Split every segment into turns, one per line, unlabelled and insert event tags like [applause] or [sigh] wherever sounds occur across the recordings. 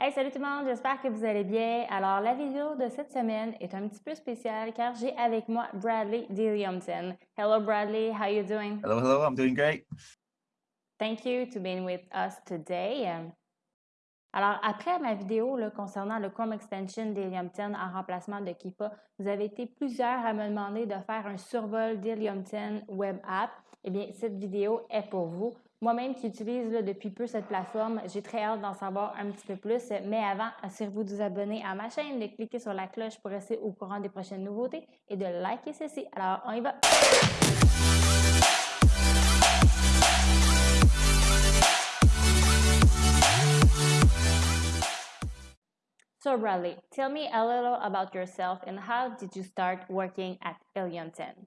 Hey, salut tout le monde, j'espère que vous allez bien. Alors, la vidéo de cette semaine est un petit peu spéciale car j'ai avec moi Bradley Dilliamton. Hello Bradley, how you doing?
Hello, hello, I'm doing great.
Thank you to being with us today. Alors, après ma vidéo là, concernant le Chrome Extension d'Helium 10 en remplacement de Keepa, vous avez été plusieurs à me demander de faire un survol d'Helium 10 Web App. Eh bien, cette vidéo est pour vous. Moi-même qui utilise depuis peu cette plateforme, j'ai très hâte d'en savoir un petit peu plus. Mais avant, assurez-vous de vous abonner à ma chaîne, de cliquer sur la cloche pour rester au courant des prochaines nouveautés et de liker ceci. Alors, on y va! So Bradley, tell me a little about yourself and how did you start working at 10?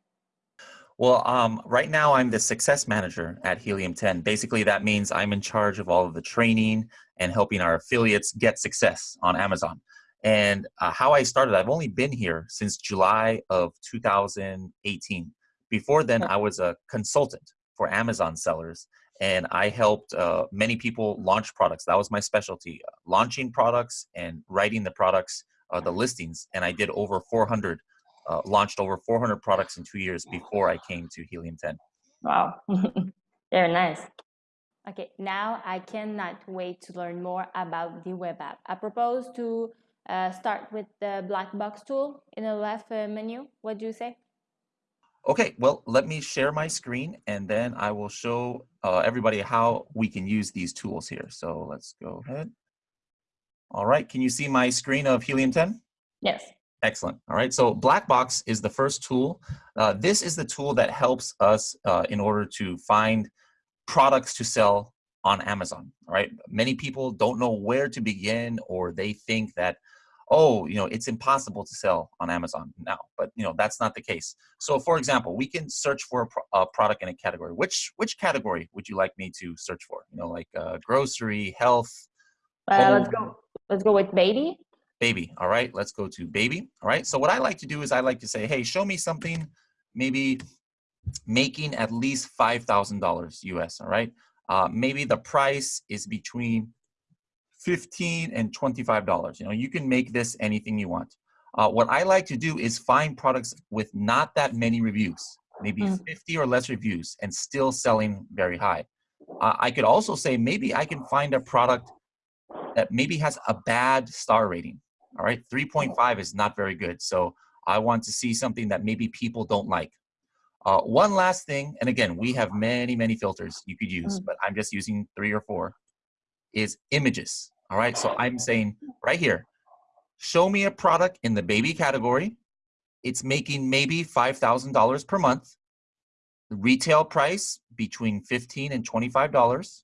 Well, um, right now I'm the success manager at Helium 10. Basically, that means I'm in charge of all of the training and helping our affiliates get success on Amazon. And uh, how I started, I've only been here since July of 2018. Before then, I was a consultant for Amazon sellers and I helped uh, many people launch products. That was my specialty, uh, launching products and writing the products, uh, the listings. And I did over 400, uh, launched over 400 products in two years before I came to Helium 10.
Wow, [laughs] very nice. Okay, now I cannot wait to learn more about the web app. I propose to uh, start with the black box tool in the left uh, menu. What do you say?
Okay, well, let me share my screen and then I will show uh, everybody how we can use these tools here. So let's go ahead. All right, can you see my screen of Helium 10?
Yes.
Excellent. All right, so Blackbox is the first tool. Uh, this is the tool that helps us uh, in order to find products to sell on Amazon. All right, many people don't know where to begin or they think that oh, you know, it's impossible to sell on Amazon now, but you know, that's not the case. So for example, we can search for a, pro a product in a category. Which, which category would you like me to search for? You know, like uh, grocery, health?
Uh, let's go, let's go with baby.
Baby, all right, let's go to baby. All right, so what I like to do is I like to say, hey, show me something maybe making at least $5,000 US, all right? Uh, maybe the price is between 15 and $25. You know, you can make this anything you want. Uh, what I like to do is find products with not that many reviews, maybe mm. 50 or less reviews and still selling very high. Uh, I could also say maybe I can find a product that maybe has a bad star rating. All right, 3.5 is not very good. So I want to see something that maybe people don't like. Uh, one last thing, and again, we have many, many filters you could use, mm. but I'm just using three or four is images. All right, so I'm saying right here, show me a product in the baby category. It's making maybe $5,000 per month. The retail price between 15 and $25.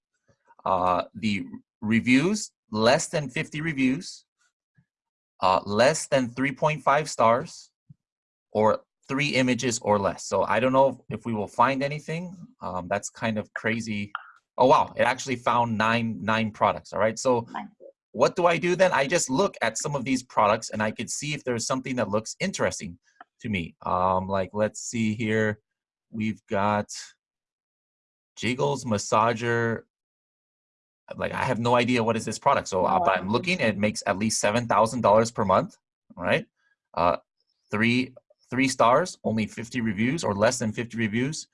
Uh, the reviews, less than 50 reviews, uh, less than 3.5 stars, or three images or less. So I don't know if we will find anything. Um, that's kind of crazy Oh, wow. It actually found nine, nine products. All right. So what do I do then? I just look at some of these products and I could see if there's something that looks interesting to me. Um, like, let's see here. We've got Jiggles Massager. Like, I have no idea what is this product. So uh, but I'm looking, it makes at least $7,000 per month. right? Uh, three, three stars, only 50 reviews or less than 50 reviews.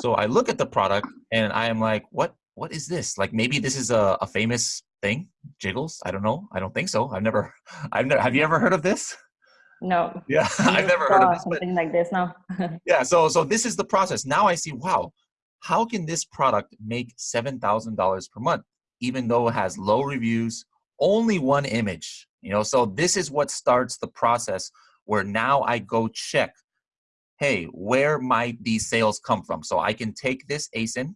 So I look at the product and I am like, what what is this? Like maybe this is a, a famous thing, Jiggles. I don't know. I don't think so. I've never [laughs] I've never have you ever heard of this?
No. [laughs]
Yeah, I've never heard of this.
Something like this No. [laughs]
yeah, so so this is the process. Now I see, wow, how can this product make seven thousand dollars per month, even though it has low reviews, only one image? You know, so this is what starts the process where now I go check hey, where might these sales come from? So I can take this ASIN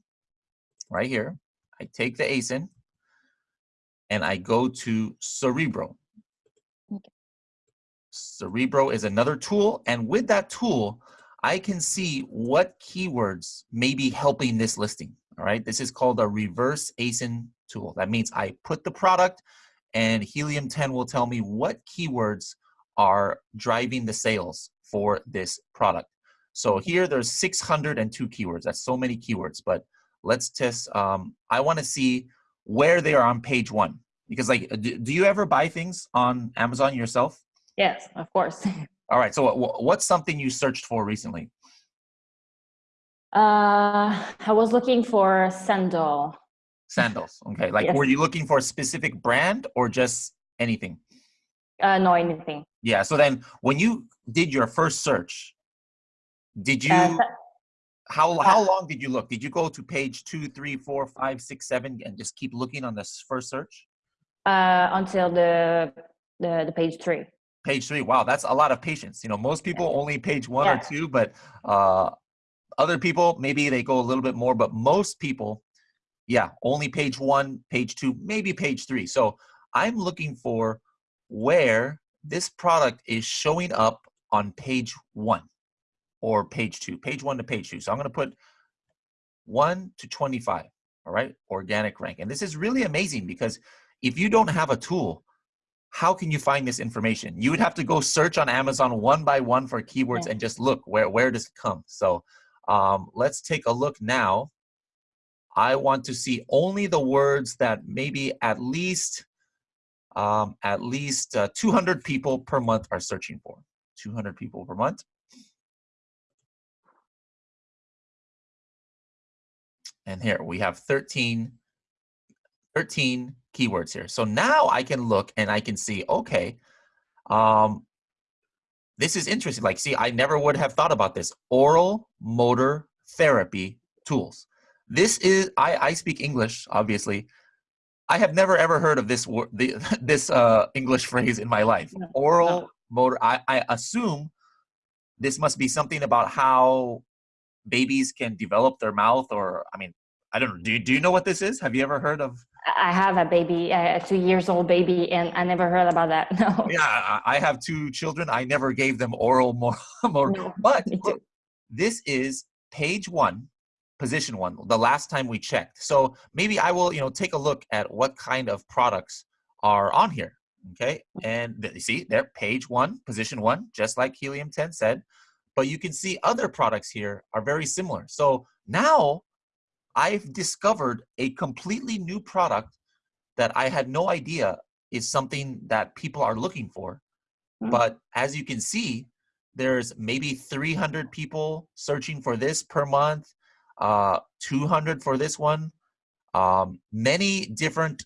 right here. I take the ASIN and I go to Cerebro. Okay. Cerebro is another tool. And with that tool, I can see what keywords may be helping this listing. All right, this is called a reverse ASIN tool. That means I put the product and Helium 10 will tell me what keywords are driving the sales for this product. So here there's 602 keywords. That's so many keywords, but let's test. Um, I want to see where they are on page one. Because like, do, do you ever buy things on Amazon yourself?
Yes, of course. [laughs]
All right. So what's something you searched for recently?
Uh, I was looking for sandal.
Sandals. Okay. Like, yes. were you looking for a specific brand or just anything?
Uh, no, anything.
Yeah. So then, when you did your first search, did you? Uh, how how uh, long did you look? Did you go to page two, three, four, five, six, seven, and just keep looking on this first search?
Uh, until the the the page three.
Page three. Wow, that's a lot of patience. You know, most people only page one yeah. or two, but uh, other people, maybe they go a little bit more, but most people, yeah, only page one, page two, maybe page three. So I'm looking for where this product is showing up on page one or page two, page one to page two. So I'm going to put one to 25, all right, organic rank. And this is really amazing because if you don't have a tool, how can you find this information? You would have to go search on Amazon one by one for keywords and just look where, where does it come? So um, let's take a look now. I want to see only the words that maybe at least um, at least uh, 200 people per month are searching for. 200 people per month. And here we have 13, 13 keywords here. So now I can look and I can see, okay, um, this is interesting. Like, see, I never would have thought about this. Oral motor therapy tools. This is, I, I speak English, obviously. I have never ever heard of this the, [laughs] this uh, English phrase in my life. No. Oral no. motor. I, I assume this must be something about how babies can develop their mouth, or I mean, I don't know. Do you, do you know what this is? Have you ever heard of?
I have a baby, a two years old baby, and I never heard about that. [laughs] No.
Yeah, I have two children. I never gave them oral more, [laughs] more. No, but look, this is page one, position one. The last time we checked. So maybe I will, you know, take a look at what kind of products are on here. Okay, and you see there, page one, position one, just like Helium 10 said. But you can see other products here are very similar. So now I've discovered a completely new product that I had no idea is something that people are looking for. Mm. But as you can see, there's maybe 300 people searching for this per month, uh, 200 for this one. Um, many different,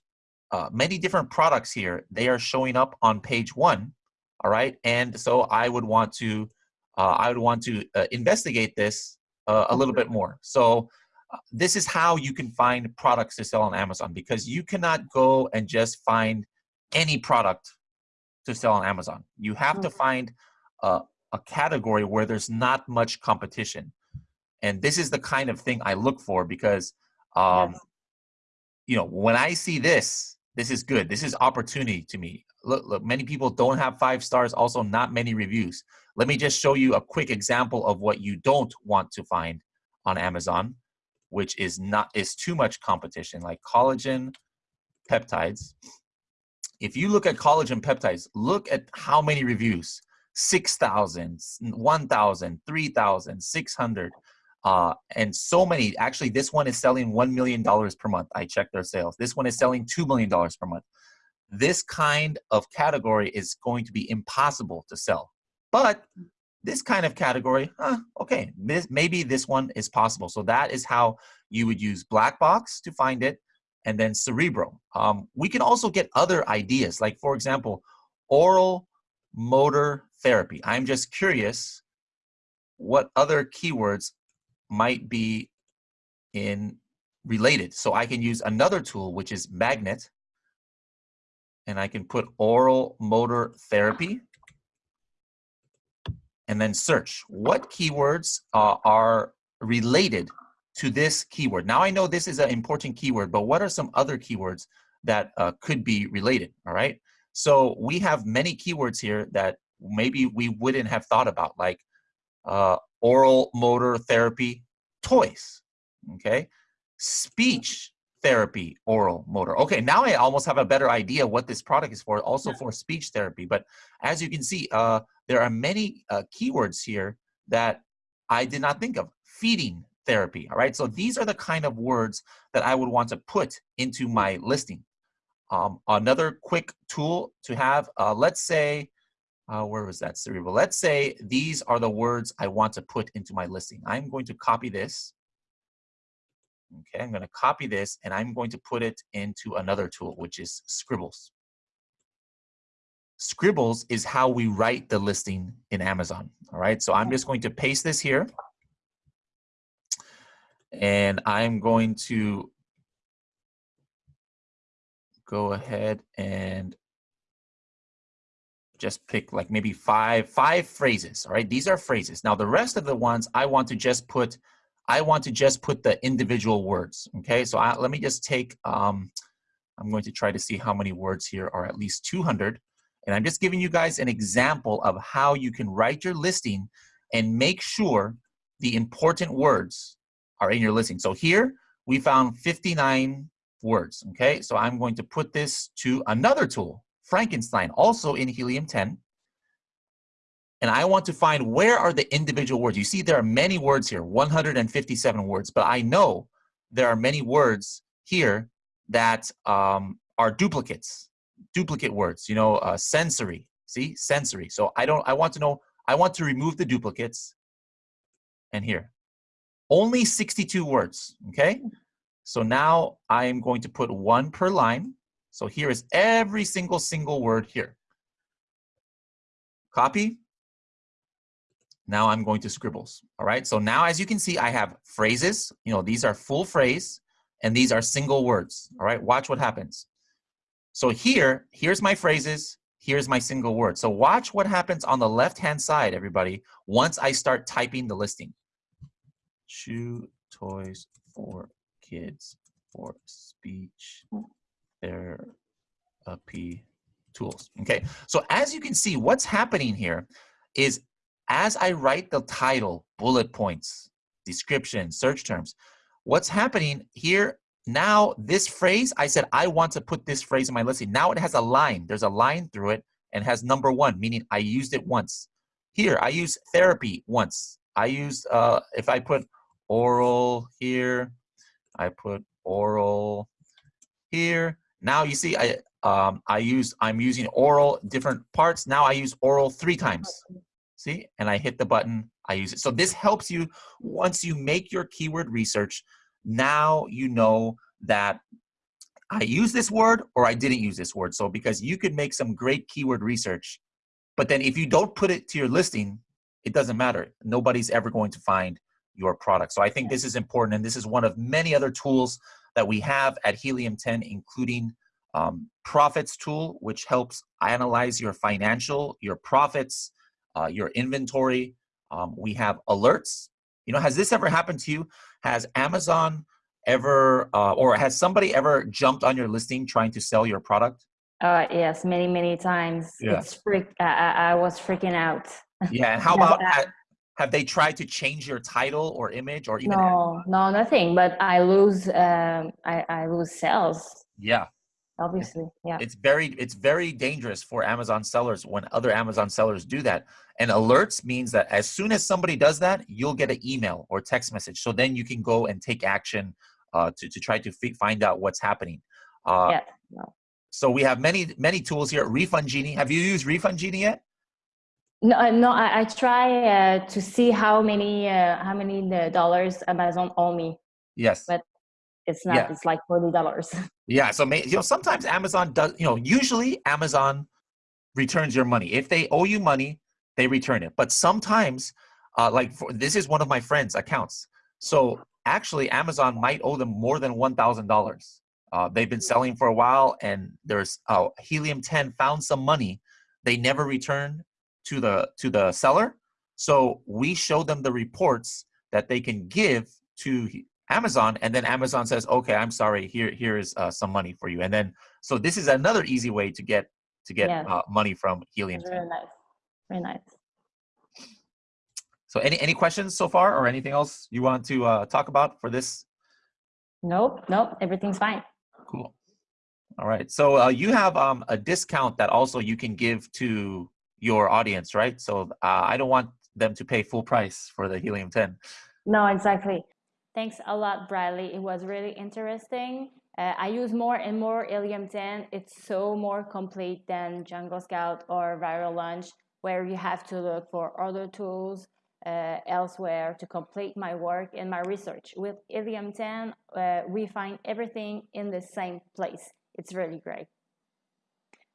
uh, many different products here. They are showing up on page one. All right, and so I would want to, uh, I would want to uh, investigate this uh, a little bit more. So this is how you can find products to sell on Amazon because you cannot go and just find any product to sell on Amazon. You have to mm. find a, a category where there's not much competition. And this is the kind of thing I look for because, um, yes. you know, when I see this, this is good. This is opportunity to me. Look, look, many people don't have five stars, also not many reviews. Let me just show you a quick example of what you don't want to find on Amazon which is not is too much competition, like collagen peptides. If you look at collagen peptides, look at how many reviews 6,000, 1,000, 3,000, 600, uh, and so many. Actually, this one is selling $1 million per month. I checked their sales. This one is selling $2 million per month. This kind of category is going to be impossible to sell. But this kind of category, huh, okay, this, maybe this one is possible. So that is how you would use Black Box to find it, and then Cerebro. Um, we can also get other ideas, like for example, oral motor therapy. I'm just curious what other keywords might be in related. So I can use another tool, which is Magnet, and I can put oral motor therapy and then search what keywords uh, are related to this keyword. Now I know this is an important keyword, but what are some other keywords that uh, could be related, all right? So we have many keywords here that maybe we wouldn't have thought about, like uh, oral motor therapy toys, okay? Speech therapy oral motor. Okay, now I almost have a better idea what this product is for, also for speech therapy. But as you can see, uh, there are many uh, keywords here that I did not think of. Feeding therapy, all right? So these are the kind of words that I would want to put into my listing. um, another quick tool to have, uh, let's say, uh, where was that Cerebro? Let's say these are the words I want to put into my listing. I'm going to copy this. Okay, I'm going to copy this and I'm going to put it into another tool, which is Scribbles. Scribbles is how we write the listing in Amazon. All right, so I'm just going to paste this here. And I'm going to go ahead and just pick like maybe five five phrases all right? These are phrases. Now the rest of the ones i want to just put i want to just put the individual words okay? So I, let me just take um i'm going to try to see how many words here are at least 200 and I'm just giving you guys an example of how you can write your listing and make sure the important words are in your listing. So here we found 59 words, okay? So I'm going to put this to another tool, Frankenstein, also in Helium 10. And I want to find where are the individual words. You see there are many words here, 157 words, but I know there are many words here that um, are duplicates duplicate words, you know, uh, sensory, see, sensory. So I don't, I want to know, I want to remove the duplicates. And here, only 62 words, okay? So now I am going to put one per line. So here is every single single word here. Copy. Now I'm going to scribbles, all right? So now as you can see, I have phrases, you know, these are full phrase and these are single words, all right? Watch what happens. So here, here's my phrases, here's my single word. So watch what happens on the left-hand side, everybody, once I start typing the listing. Chew toys for kids for speech therapy tools. Okay, so as you can see, what's happening here is as I write the title, bullet points, description, search terms, what's happening here now this phrase, I said, I want to put this phrase in my listing. Now it has a line. There's a line through it and has number one, meaning I used it once. Here, I use therapy once. I used, uh, if I put oral here, I put oral here. Now you see, I, um, I use, I'm using oral different parts. Now I use oral three times. See, and I hit the button, I use it. So this helps you once you make your keyword research, now you know that I use this word or I didn't use this word. So because you could make some great keyword research, but then if you don't put it to your listing, it doesn't matter. Nobody's ever going to find your product. So I think this is important. And this is one of many other tools that we have at Helium 10, including um, profits tool, which helps analyze your financial, your profits, uh, your inventory. Um, we have alerts. You know, has this ever happened to you? Has Amazon ever, uh, or has somebody ever jumped on your listing trying to sell your product?
Uh, yes, many, many times. Yeah. It's freak. I, I was freaking out.
Yeah, and how [laughs] about have they tried to change your title or image or even?
No, no, nothing. But I lose, um, I, I lose sales.
Yeah,
obviously yeah
it's very it's very dangerous for amazon sellers when other amazon sellers do that and alerts means that as soon as somebody does that you'll get an email or text message so then you can go and take action uh, to, to try to find out what's happening uh, yeah no. so we have many many tools here refund genie have you used refund genie yet
no, uh, no. I, I try uh, to see how many uh, how many uh, dollars Amazon owe me.
Yes,
but it's not. Yeah. It's like forty dollars. [laughs]
Yeah. So you know, sometimes Amazon does. You know, usually Amazon returns your money. If they owe you money, they return it. But sometimes, uh, like for, this is one of my friends' accounts. So actually, Amazon might owe them more than one thousand uh, dollars. They've been selling for a while, and there's uh, Helium 10 found some money. They never returned to the to the seller. So we show them the reports that they can give to Amazon, and then Amazon says, "Okay, I'm sorry. Here, here is uh, some money for you." And then, so this is another easy way to get to get yeah. uh, money from Helium.
Very nice. Very nice.
So, any any questions so far, or anything else you want to uh, talk about for this?
Nope, nope. Everything's fine.
Cool. All right. So uh, you have um, a discount that also you can give to your audience, right? So uh, I don't want them to pay full price for the Helium 10.
No, exactly. Thanks a lot, Bradley. It was really interesting. Uh, I use more and more Helium 10. It's so more complete than Jungle Scout or Viral Launch, where you have to look for other tools uh, elsewhere to complete my work and my research. With Helium 10, uh, we find everything in the same place. It's really great.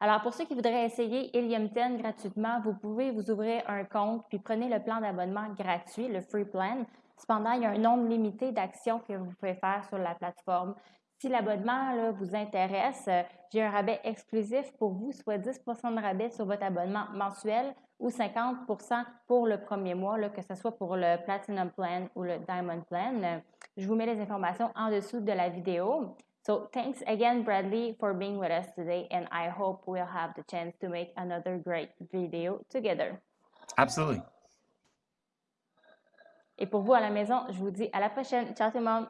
Alors, pour ceux qui voudraient essayer Helium 10 gratuitement, vous pouvez vous ouvrir un compte puis prenez le plan d'abonnement gratuit, le Free Plan. Cependant, il y a un nombre limité d'actions que vous pouvez faire sur la plateforme. Si l'abonnement vous intéresse, euh, j'ai un rabais exclusif pour vous, soit 10 de rabais sur votre abonnement mensuel ou 50 pour le premier mois, que ce soit pour le Platinum Plan ou le Diamond Plan. Je vous mets les informations en dessous de la vidéo. So thanks again, Bradley, for being with us today, and I hope we'll have the chance to make another great video together.
Absolutely.
Et pour vous à la maison, je vous dis à la prochaine. Ciao tout le monde!